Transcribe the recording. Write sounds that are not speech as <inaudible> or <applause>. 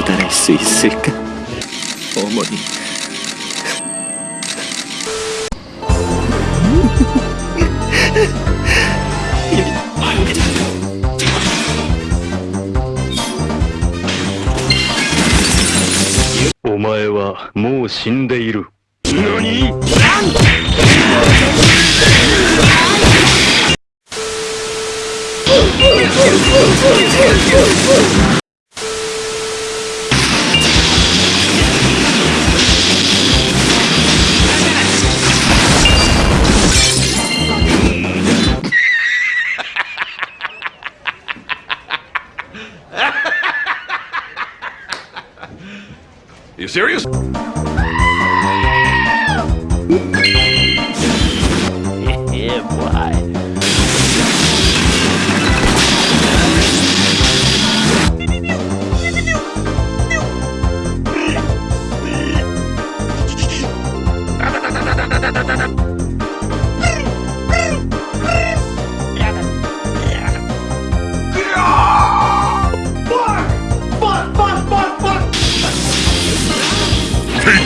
Toda si seca. O morir. Omae wa mou shindeiru. Nani? <laughs> you serious? <laughs> yeah, boy.